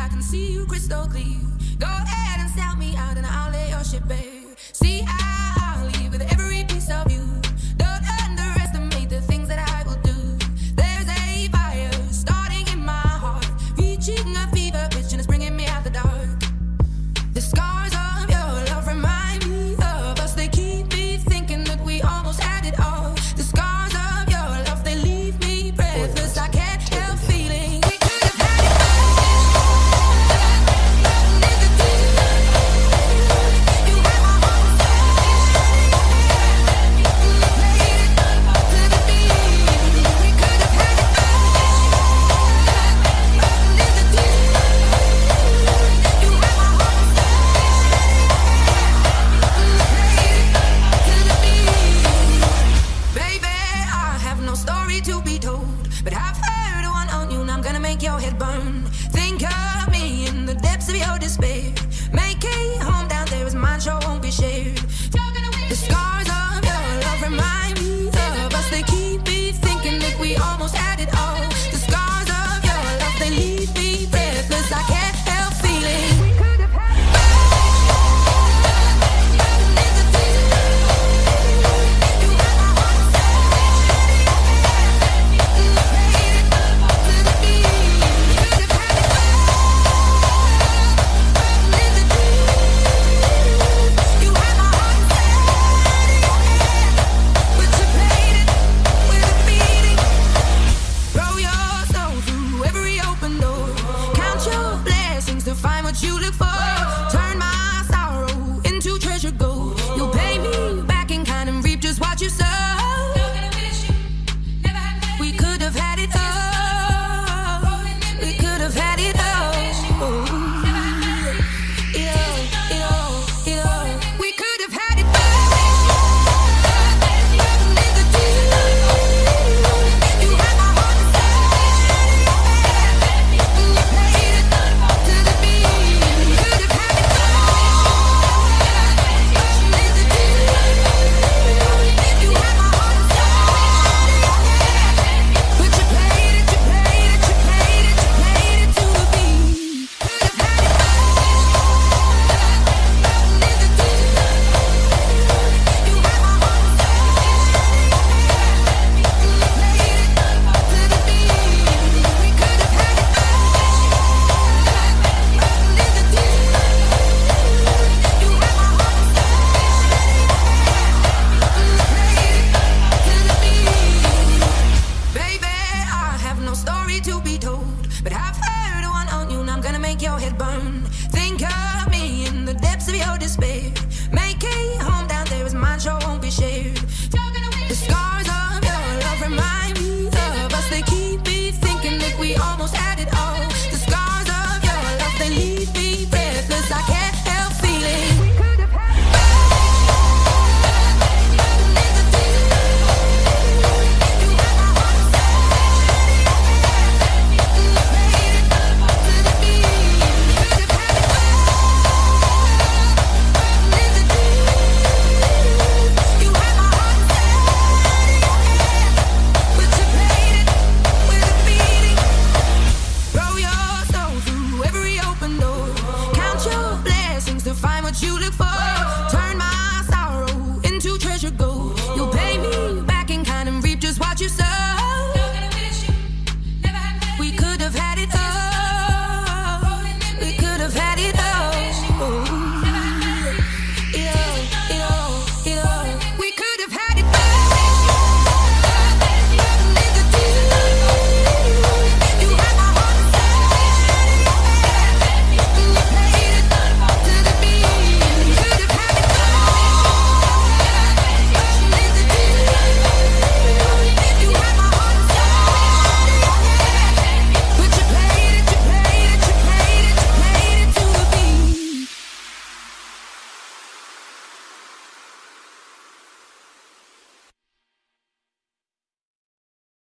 I can see you crystal clear. Go ahead and sell me out and I'll lay your shit, babe. See, I Make it home down there is mine, sure won't be shared. The scars of your love remind me of us. They keep me thinking that we almost. can find what you look for.